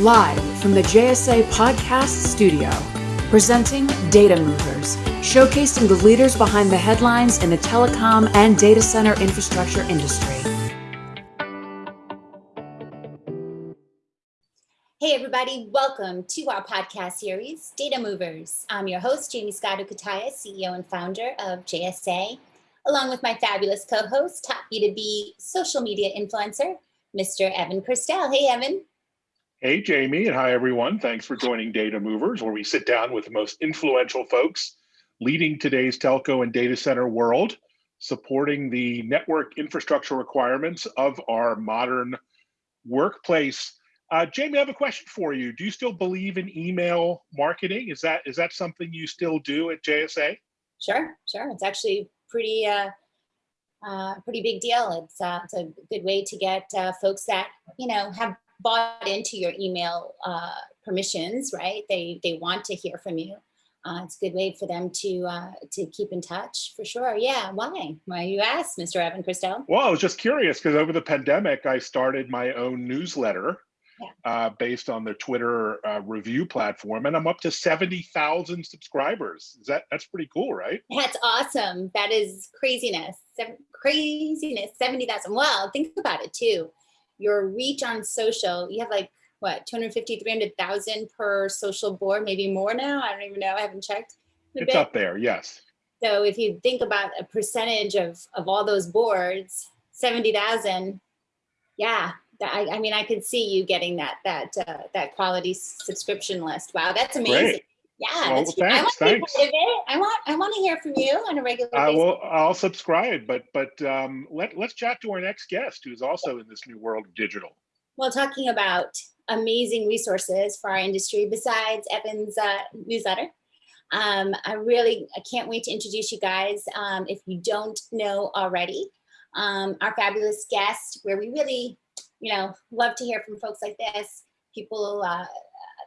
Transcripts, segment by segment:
live from the JSA Podcast Studio, presenting Data Movers, showcasing the leaders behind the headlines in the telecom and data center infrastructure industry. Hey, everybody, welcome to our podcast series, Data Movers. I'm your host, Jamie Scotto Cutaia, CEO and founder of JSA, along with my fabulous co host, top B2B social media influencer, Mr. Evan Kirstel. Hey, Evan. Hey, Jamie, and hi, everyone. Thanks for joining Data Movers, where we sit down with the most influential folks leading today's telco and data center world, supporting the network infrastructure requirements of our modern workplace. Uh, Jamie, I have a question for you. Do you still believe in email marketing? Is that is that something you still do at JSA? Sure, sure. It's actually pretty uh, uh, pretty big deal. It's uh, it's a good way to get uh, folks that you know have bought into your email uh, permissions, right? They they want to hear from you. Uh, it's a good way for them to uh, to keep in touch for sure. Yeah, why? Why you ask, Mr. Evan Kirstel? Well, I was just curious because over the pandemic, I started my own newsletter yeah. uh, based on the Twitter uh, Revue platform, and I'm up to seventy thousand subscribers. Is that that's pretty cool, right? That's awesome. That is craziness. Seven, craziness. Seventy thousand. Well, think about it too your reach on social, you have like what 250 300,000 per social board, maybe more now. I don't even know. I haven't checked. It's bit. up there. Yes. So if you think about a percentage of of all those boards, 70,000, yeah, I, I, mean, I could see you getting that that uh, that quality subscription list. Wow, that's amazing. Great. Yeah, well, thanks, I want I want I want to hear from you on a regular basis. I will. I'll subscribe, but but um, let let's chat to our next guest, who's also in this new world of digital. Well, talking about amazing resources for our industry besides Evan's uh, newsletter. Um, I really I can't wait to introduce you guys. Um, if you don't know already, um, our fabulous guest, where we really, you know, love to hear from folks like this. People uh,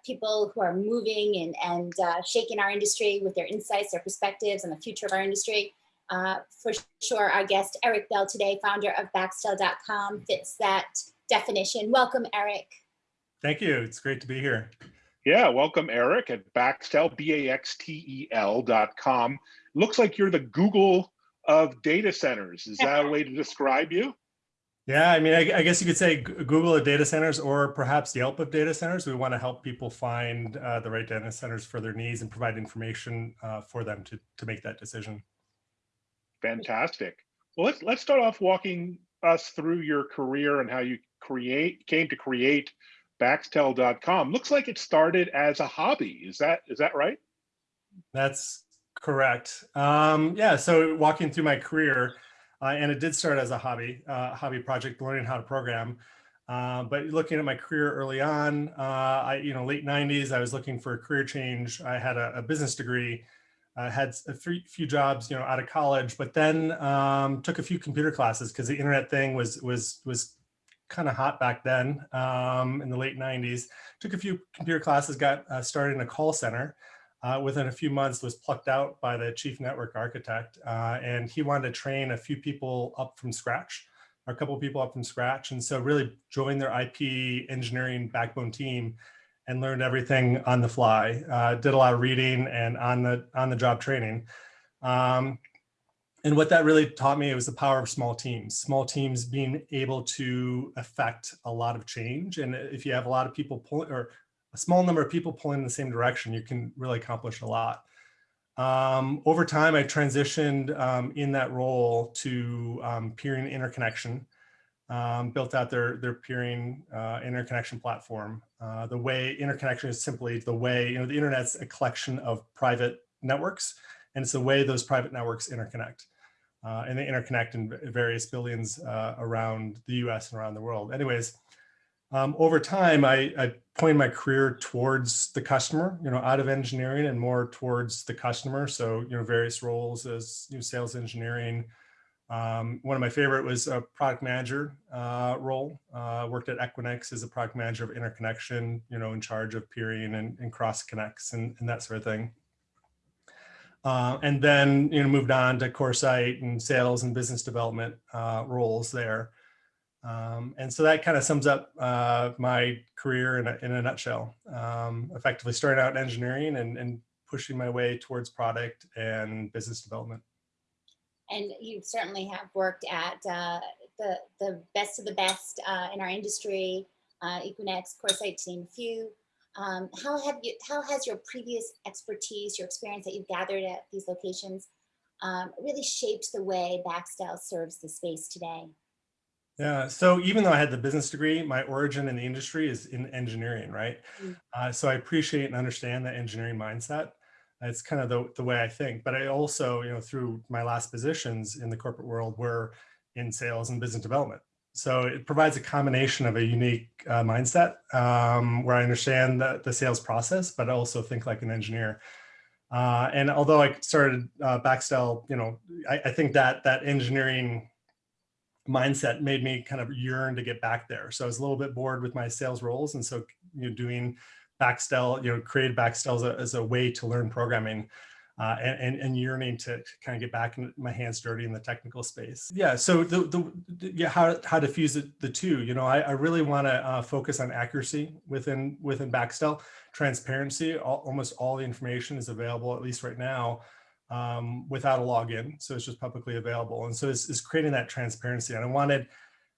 people who are moving and, and uh, shaking our industry with their insights, their perspectives, and the future of our industry. Uh, for sure, our guest, Eric Bell today, founder of Baxtel.com, fits that definition. Welcome, Eric. Thank you. It's great to be here. Yeah, welcome, Eric, at Baxtel, B-A-X-T-E-L dot com. Looks like you're the Google of data centers. Is that a way to describe you? Yeah, I mean, I, I, guess you could say Google of data centers or perhaps Yelp of data centers. We want to help people find uh, the right data centers for their needs and provide information uh, for them to, to make that decision. Fantastic. Well, let's, let's start off walking us through your career and how you create came to create Baxtel.com. Looks like it started as a hobby. Is that is that right? That's correct. Um, yeah, so walking through my career, uh, and it did start as a hobby, uh, hobby project, learning how to program. Uh, but looking at my career early on, uh, I, you know, late 90s, I was looking for a career change. I had a, a business degree, I had a three, few jobs, you know, out of college, but then um, took a few computer classes because the internet thing was was was kind of hot back then um, in the late 90s. Took a few computer classes, got uh, started in a call center uh, within a few months was plucked out by the chief network architect. Uh, and he wanted to train a few people up from scratch, a couple people up from scratch. And so really joined their IP engineering backbone team and learned everything on the fly. Uh, did a lot of reading and on the, on the job training. Um, and what that really taught me was the power of small teams, small teams being able to affect a lot of change. And if you have a lot of people pull or a small number of people pulling in the same direction, you can really accomplish a lot. Um, over time, I transitioned um, in that role to um, peering interconnection, um, built out their, their peering uh, interconnection platform. Uh, the way interconnection is simply the way, you know, the internet's a collection of private networks, and it's the way those private networks interconnect. Uh, and they interconnect in various billions uh, around the US and around the world. Anyways, um, over time, I, I pointed my career towards the customer, you know, out of engineering and more towards the customer. So, you know, various roles as you know, sales engineering. Um, one of my favorite was a product manager uh, role. Uh, worked at Equinix as a product manager of interconnection, you know, in charge of peering and, and cross connects and, and, that sort of thing. Uh, and then, you know, moved on to CoreSite and sales and business development uh, roles there. Um, and so that kind of sums up uh, my career in a, in a nutshell. Um, effectively starting out in engineering and, and pushing my way towards product and business development. And you certainly have worked at uh, the, the best of the best uh, in our industry, uh, Equinix, CoreSite, to few. Um, how have you, how has your previous expertise, your experience that you've gathered at these locations um, really shaped the way Baxtel serves the space today? Yeah, so even though I had the business degree, my origin in the industry is in engineering, right? Mm. Uh, so I appreciate and understand that engineering mindset. It's kind of the, the way I think, but I also, you know, through my last positions in the corporate world were in sales and business development. So it provides a combination of a unique uh, mindset um, where I understand the, the sales process, but I also think like an engineer. Uh, and although I started uh, Baxtel, you know, I, I, think that that engineering mindset made me kind of yearn to get back there. So I was a little bit bored with my sales roles. And so, you know, doing Baxtel, you know, created Baxtel as a, as a way to learn programming uh, and, and, yearning to kind of get back in my hands dirty in the technical space. Yeah, so the, the yeah how how to fuse the, the two. You know, I, I really want to uh, focus on accuracy within within Baxtel, transparency. All, almost all the information is available at least right now um, without a login, so it's just publicly available. And so it's, it's creating that transparency. And I wanted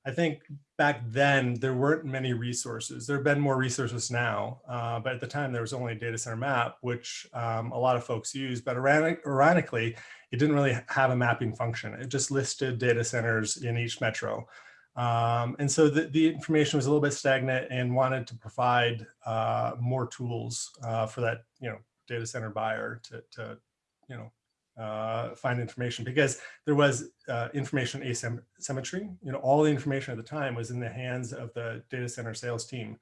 I think back then there weren't many resources. There have been more resources now, uh, but at the time there was only a data center map, which um, a lot of folks use. But ironically, it didn't really have a mapping function. It just listed data centers in each metro. Um, and so the, the, information was a little bit stagnant and wanted to provide uh, more tools uh, for that, you know, data center buyer to, to you know, uh, find information because there was uh, information asymmetry. You know, all the information at the time was in the hands of the data center sales team.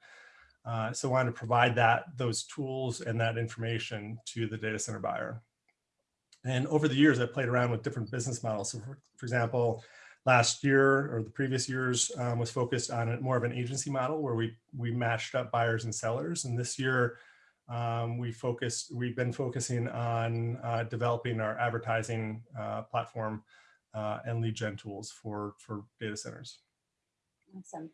Uh, so I wanted to provide that, those tools and that information to the data center buyer. And over the years, I played around with different business models. So for, for example, last year or the previous years um, was focused on more of an agency model where we, we matched up buyers and sellers. And this year, um, we focused, we've been focusing on uh, developing our advertising uh, platform uh, and lead gen tools for, for data centers. Awesome.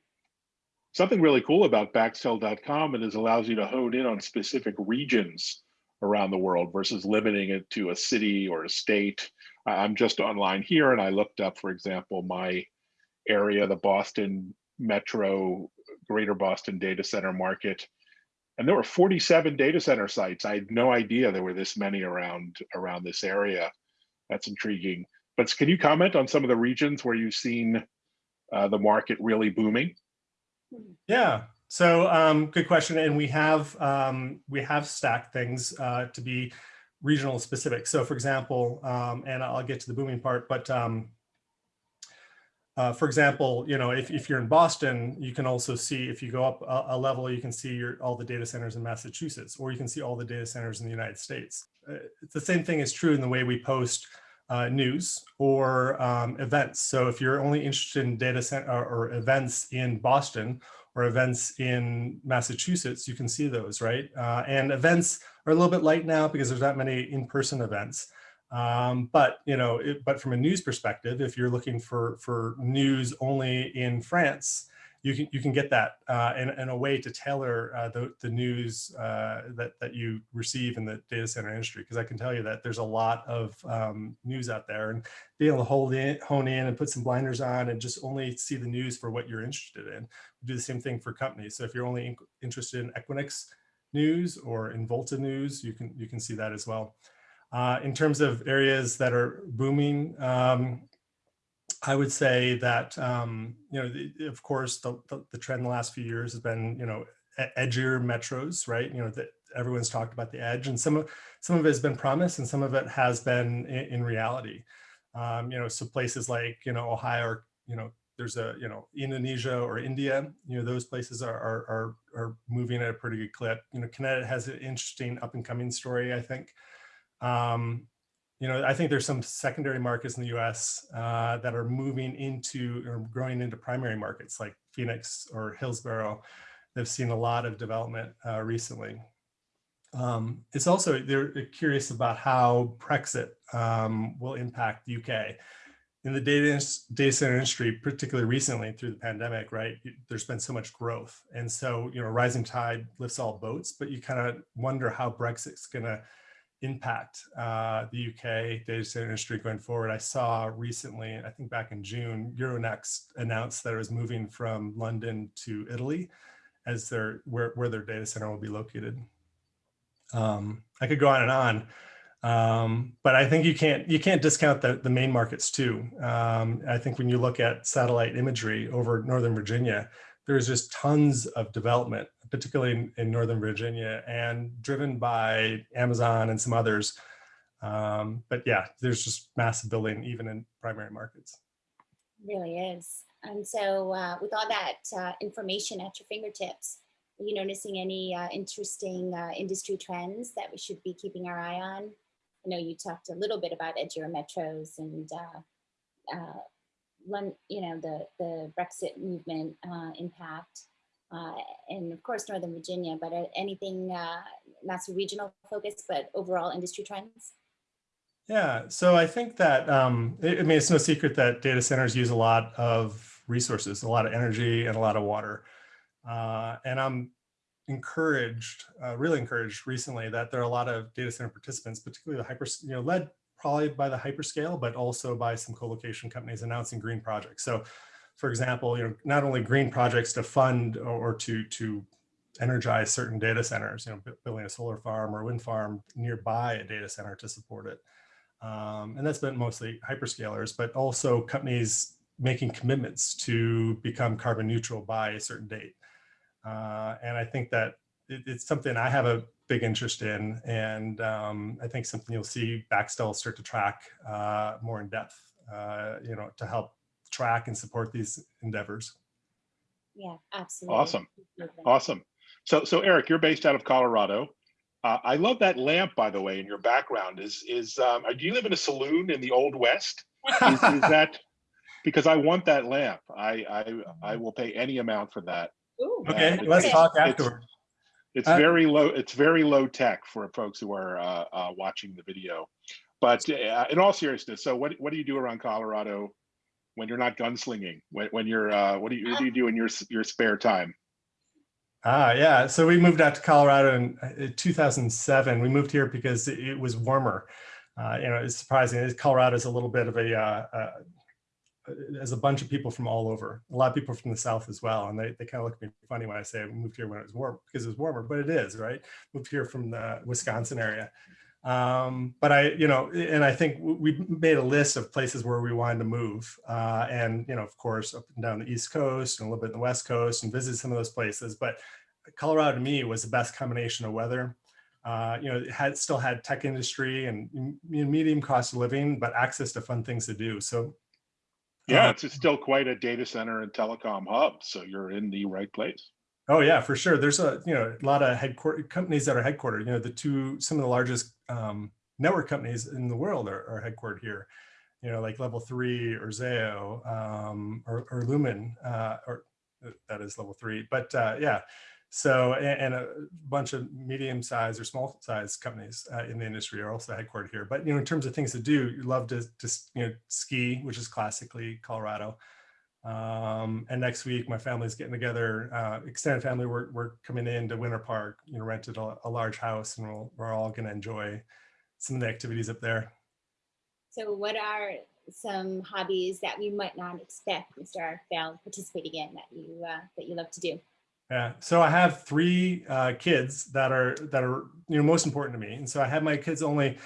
Something really cool about Baxtel.com is allows you to hone in on specific regions around the world versus limiting it to a city or a state. I'm just online here and I looked up, for example, my area, the Boston Metro, Greater Boston Data Center Market and there were 47 data center sites. I had no idea there were this many around around this area. That's intriguing. But can you comment on some of the regions where you've seen uh, the market really booming? Yeah. So um, good question. And we have um, we have stacked things uh, to be regional specific. So for example, um, and I'll get to the booming part, but um, uh, for example, you know, if, if you're in Boston, you can also see, if you go up a, a level, you can see your, all the data centers in Massachusetts, or you can see all the data centers in the United States. Uh, the same thing is true in the way we post uh, news or um, events. So if you're only interested in data center or, or, events in Boston or events in Massachusetts, you can see those, right? Uh, and events are a little bit light now because there's not many in-person events. Um, but you know, it, but from a news perspective, if you're looking for for news only in France, you can you can get that uh, in, in a way to tailor uh, the the news uh, that that you receive in the data center industry. Because I can tell you that there's a lot of um, news out there, and being able to hold in, hone in, and put some blinders on, and just only see the news for what you're interested in. We do the same thing for companies. So if you're only in, interested in Equinix news or in Volta news, you can you can see that as well. Uh, in terms of areas that are booming, um, I would say that, um, you know, the, of course, the, the, the, trend in the last few years has been, you know, edgier metros, right? You know, that everyone's talked about the edge and some of, some of it has been promised and some of it has been in, in reality. Um, you know, so places like, you know, Ohio, or, you know, there's a, you know, Indonesia or India, you know, those places are, are, are, are moving at a pretty good clip. You know, Connecticut has an interesting up and coming story, I think. Um, you know, I think there's some secondary markets in the US uh, that are moving into or growing into primary markets like Phoenix or Hillsboro. They've seen a lot of development uh, recently. Um, it's also, they're curious about how Brexit um, will impact the UK. in the data, data center industry, particularly recently through the pandemic, right, there's been so much growth. And so, you know, rising tide lifts all boats, but you kind of wonder how Brexit's going to impact uh, the UK data center industry going forward. I saw recently, I think back in June, Euronext announced that it was moving from London to Italy as their where, where their data center will be located. Um, I could go on and on. Um, but I think you can't you can't discount the, the main markets too. Um, I think when you look at satellite imagery over Northern Virginia, there's just tons of development, particularly in, in Northern Virginia and driven by Amazon and some others. Um, but yeah, there's just massive building even in primary markets. really is. And so uh, with all that uh, information at your fingertips, are you noticing any uh, interesting uh, industry trends that we should be keeping our eye on? I know you talked a little bit about edgier metros and uh, uh, you know the the Brexit movement uh, impact, uh, and of course Northern Virginia. But uh, anything uh, not so regional focus, but overall industry trends. Yeah, so I think that um, I mean it's no secret that data centers use a lot of resources, a lot of energy, and a lot of water. and I'm encouraged, uh, really encouraged recently that there are a lot of data center participants, particularly the hyper, you know, led probably by the hyperscale, but also by some co-location companies announcing green projects. So for example, you know, not only green projects to fund or, to, to energize certain data centers, you know, building a solar farm or wind farm nearby a data center to support it. Um, and that's been mostly hyperscalers, but also companies making commitments to become carbon neutral by a certain date. Uh, and I think that it, it's something I have a big interest in. And um, I think something you'll see Baxtel start to track uh, more in depth, uh, you know, to help track and support these endeavors. Yeah, absolutely. Awesome. Awesome. So, so Eric, you're based out of Colorado. Uh, I love that lamp, by the way, in your background. Is is um, do you live in a saloon in the Old West? Is, is that because I want that lamp? I I I will pay any amount for that. Ooh, Okay, Uh, let's talk it's- afterward. It's Uh, very low. It's very low tech for folks who are uh, uh, watching the video. But uh, in all seriousness, so what what do you do around Colorado when you're not gunslinging? When when you're uh, what do you what do you do in your your spare time? Ah, yeah. So we moved out to Colorado in uh, 2007. We moved here because it, it was warmer. Uh, you know, it's surprising. Colorado is a little bit of a, uh, a bunch of people from all over, a lot of people from the South as well. And they, they kind of look at me funny when I say I moved here when it was warm because it was warmer, but it is, right? Moved here from the Wisconsin area. Um, but I, you know, and I think we made a list of places where we wanted to move. Uh, and, you know, of course, up and down the East Coast and a little bit in the West Coast and visit some of those places. But Colorado to me was the best combination of weather. Uh, you know, it had still had tech industry and medium cost of living, but access to fun things to do. So Yeah, uh, it's still quite a data center and telecom hub. So you're in the right place. Oh yeah, for sure. There's a you know a lot of headquarter companies that are headquartered. You know, the two some of the largest um, network companies in the world are, are headquartered here. You know, like Level Three or Zayo um, or, or Lumen, uh, or uh, that is Level Three. But uh, yeah, so and, a bunch of medium-sized or small-sized companies uh, in the industry are also headquartered here. But you know, in terms of things to do, you love to just you know ski, which is classically Colorado. Um, and next week, my family's getting together, uh, extended family, we're, we're coming in to Winter Park, you know, rented a, a large house and we'll, we're all going to enjoy some of the activities up there. So what are some hobbies that we might not expect Mr. Eric Bell participating in that you uh, that you love to do? Yeah. So I have three uh, kids that are that are you know most important to me, and so I have my kids only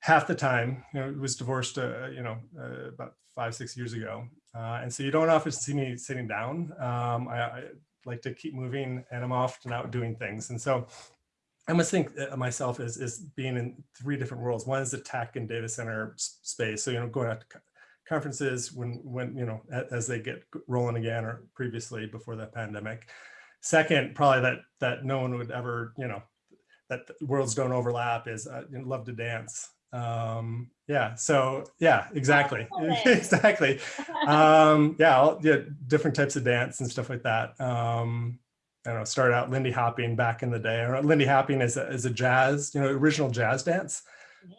half the time. You know, was divorced uh, you know uh, about five six years ago, uh, and so you don't often see me sitting down. Um, I, I, like to keep moving, and I'm often out doing things, and so. I must think of myself as, as being in three different worlds. One is the tech and data center space. So, you know, going out to conferences when, when, you know, as they get rolling again or previously before the pandemic. Second, probably that that no one would ever, you know, that worlds don't overlap is uh, love to dance. Um, yeah, so yeah, exactly, exactly. Um, yeah, I'll, yeah, different types of dance and stuff like that. Um, I don't know, started out Lindy hopping back in the day. Or Lindy hopping is a, is a jazz, you know, original jazz dance.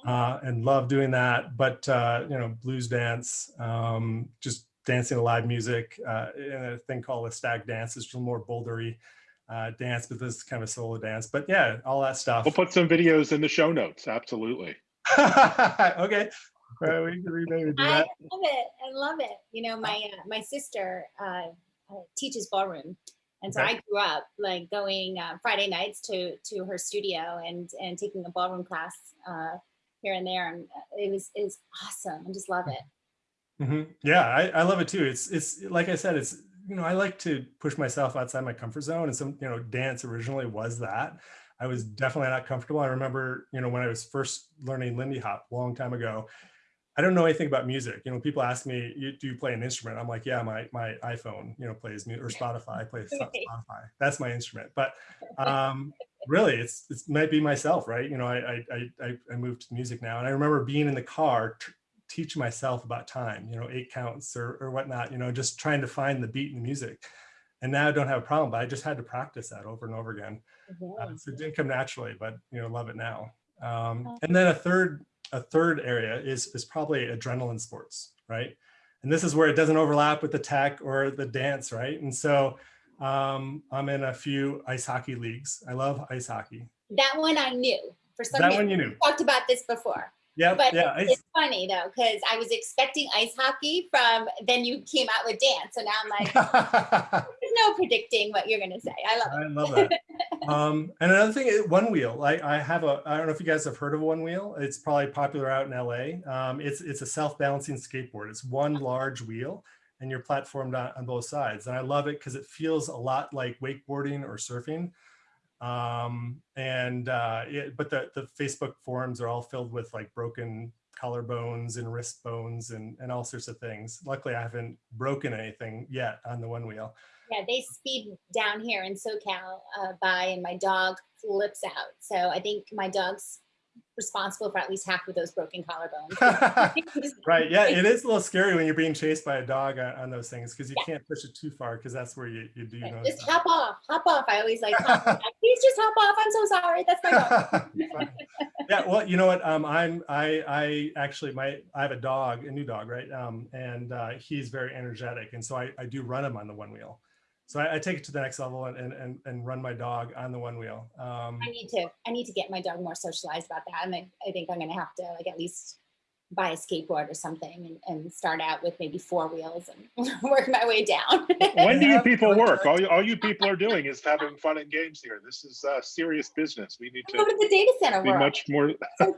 uh, and love doing that. But uh, you know, blues dance, um, just dancing to live music, uh, and a thing called a stag dance is just more bouldery uh, dance, but this is kind of a solo dance. But yeah, all that stuff. We'll put some videos in the show notes. Absolutely. okay. Right, we can maybe do I love it. I love it. You know, my uh, my sister uh, uh, teaches ballroom, and so Okay. I grew up like going uh, Friday nights to to her studio and and taking a ballroom class uh, here and there, and it was it was awesome. I just love it. Hmm Yeah, I, I love it too. It's it's like I said, it's you know I like to push myself outside my comfort zone, and some you know dance originally was that. I was definitely not comfortable. I remember you know when I was first learning Lindy Hop a long time ago. I don't know anything about music. You know, people ask me, you, "Do you play an instrument?" I'm like, "Yeah, my my iPhone, you know, plays music or Spotify plays Spo- Spotify. That's my instrument." But um, really, it's it might be myself, right? You know, I I I- I moved to music now, and I remember being in the car teach myself about time, you know, eight counts or, or whatnot, you know, just trying to find the beat in the music. And now I don't have a problem, but I just had to practice that over and over again. Uh, so it didn't come naturally, but you know, love it now. Um, and then a third, a third area is is probably adrenaline sports, right? And this is where it doesn't overlap with the tech or the dance, right? And so um, I'm in a few ice hockey leagues. I love ice hockey. That one I knew. For some That reason, one you knew. we talked about this before. Yeah, But yeah. ice- it's funny though, because I was expecting ice hockey from then you came out with dance. So now I'm like, there's no predicting what you're gonna say. I love it. I love that. um, and another thing, is one wheel. I, I have a. I don't know if you guys have heard of one wheel. It's probably popular out in LA. Um, it's it's a self-balancing skateboard. It's one large wheel, and you're platformed on, on both sides. And I love it because it feels a lot like wakeboarding or surfing. Um, and uh, but the the Facebook forums are all filled with like broken collarbones and wrist bones and and all sorts of things. Luckily, I haven't broken anything yet on the one wheel. Yeah, they speed down here in SoCal uh, by, and my dog flips out. So I think my dog's responsible for at least half of those broken collarbones. Right. Yeah, it is a little scary when you're being chased by a dog on, on those things because you Yeah. can't push it too far because that's where you, you do know. Just hop off, hop off. I always like, please just hop off. I'm so sorry. That's my dog. yeah. Well, you know what? Um, I'm I I actually my I have a dog, a new dog, right? Um, and uh, he's very energetic, and so I, I do run him on the one wheel. So I, I take it to the next level and, and and and run my dog on the one wheel. Um, I need to, I need to get my dog more socialized about that. And I, I think I'm gonna have to like at least buy a skateboard or something and, and start out with maybe four wheels and work my way down. When do you people work? All you, all you people are doing is having fun and games here. This is uh, serious business. We need to Go to to the data center be world. much more. so.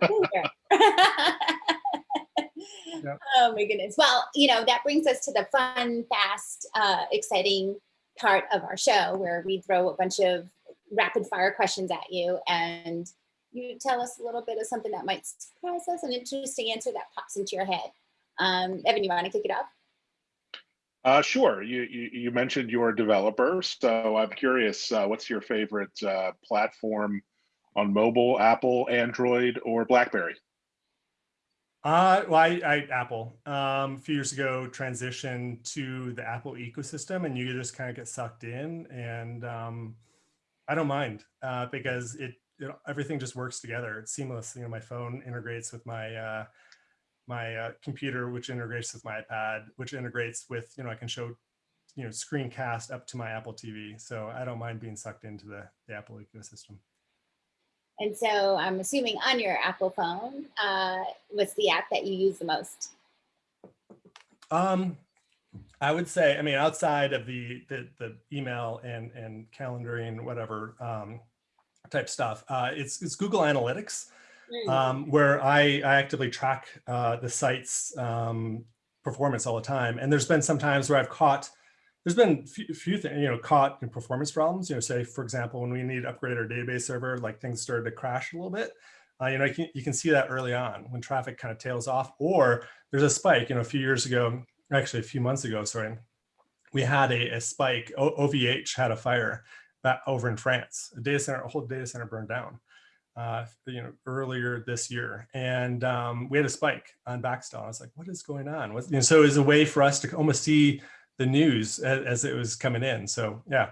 Oh my goodness. Well, you know, that brings us to the fun, fast, uh, exciting part of our show where we throw a bunch of rapid fire questions at you and you tell us a little bit of something that might surprise us, an interesting answer that pops into your head. Um, Evan, you want to kick it off? Uh, sure. You, you you mentioned you're a developer, so I'm curious. Uh, what's your favorite uh, platform on mobile? Apple, Android, or BlackBerry? Uh, well, I, I Apple um, a few years ago transitioned to the Apple ecosystem, and you just kind of get sucked in, and um, I don't mind uh, because it, it everything just works together. It's seamless. You know, my phone integrates with my uh, my uh, computer, which integrates with my iPad, which integrates with you know I can show you know screencast up to my Apple TV. So I don't mind being sucked into the, the Apple ecosystem. And so I'm assuming on your Apple phone, uh, what's the app that you use the most? Um, I would say, I mean, outside of the the, the email and and calendaring, whatever um, type stuff, uh, it's it's Google Analytics, Hmm. um, where I I actively track uh, the site's um, performance all the time. And there's been some times where I've caught. There's been few, few things, you know, caught in performance problems. You know, say for example, when we need to upgrade our database server, like things started to crash a little bit. Uh, you know, you can, you can see that early on when traffic kind of tails off, or there's a spike. You know, a few years ago, actually a few months ago, sorry, we had a, a spike. O- OVH had a fire that over in France. A data center, a whole data center burned down. Uh, you know, earlier this year, and um, we had a spike on Baxtel. I was like, "What is going on?" What's, you know, so it was a way for us to almost see the news as, as it was coming in. So yeah,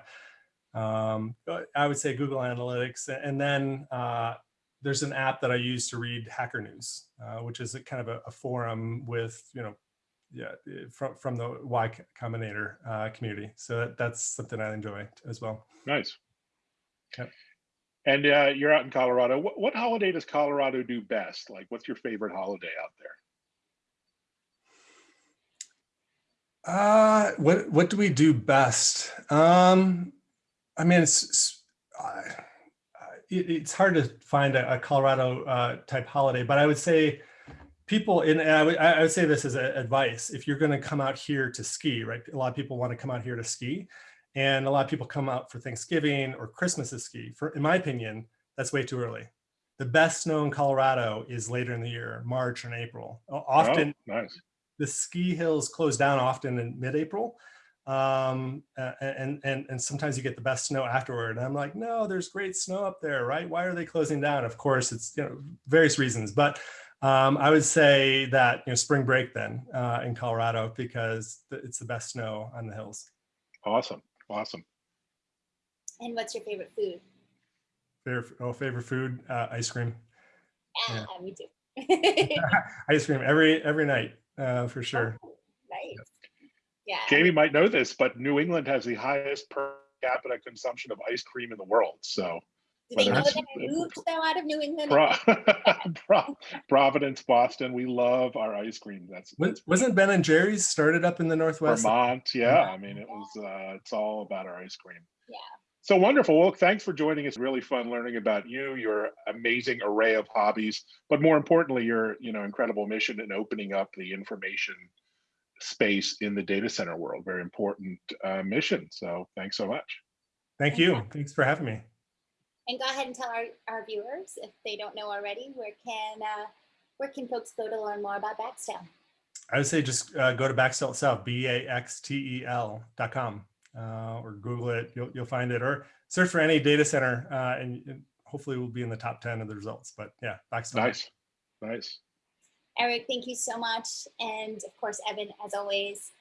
um, I would say Google Analytics, and then uh, there's an app that I use to read Hacker News, uh, which is a kind of a, a, forum with, you know, yeah, from, from the Y Combinator uh, community. So that, that's something I enjoy as well. Nice. Yep. And uh, you're out in Colorado. What, what holiday does Colorado do best? Like, what's your favorite holiday out there? Uh, what what do we do best? Um, I mean, it's, it's uh, it, it's hard to find a, a Colorado uh, type holiday, but I would say people in, I would, I would say this as advice, if you're going to come out here to ski, right? A lot of people want to come out here to ski and a lot of people come out for Thanksgiving or Christmas to ski. For, in my opinion, that's way too early. The best snow in Colorado is later in the year, March and April. Often, oh, nice. The ski hills close down often in mid-April um and and and sometimes you get the best snow afterward. And i'm like no there's great snow up there right? Why are they closing down? Of course it's you know various reasons but um i would say that you know spring break then uh in colorado because it's the best snow on the hills. Awesome awesome. And what's your favorite food? Favorite oh favorite food uh ice cream. Yeah, yeah. me too. Ice cream every every night uh for sure oh, nice yeah. Jamie might know this, but New England has the highest per capita consumption of ice cream in the world. So do they know that I moved though out of New England? Pro Providence, Boston. We love our ice cream. That's, that's wasn't Ben and Jerry's started up in the Northwest? Vermont. Yeah. I mean, it was, uh, it's all about our ice cream. Yeah. So wonderful. Well, thanks for joining us. Really fun learning about you, your amazing array of hobbies, but more importantly, your, you know, incredible mission in opening up the information space in the data center world. Very important uh, mission. So thanks so much. Thank you. Thanks for having me. And go ahead and tell our, our viewers, if they don't know already, where can uh, where can folks go to learn more about Baxtel? I would say just uh, go to Baxtel itself, B-A-X-T-E-L dot com, uh, or Google it, you'll, you'll find it, or search for any data center, uh, and, and hopefully we'll be in the top 10 of the results. But yeah, Baxtel. Nice, nice. Eric, thank you so much. And of course, Evan, as always.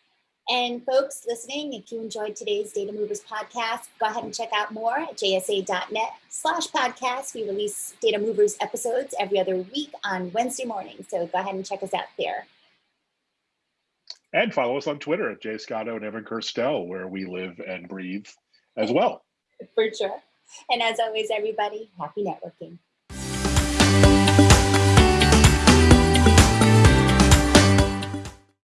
And folks listening, if you enjoyed today's Data Movers podcast, go ahead and check out more at jsa.net slash podcast. We release Data Movers episodes every other week on Wednesday morning. So go ahead and check us out there. And follow us on Twitter at Jay Scotto and Evan Kirstel, where we live and breathe as well. For sure. And as always, everybody, happy networking.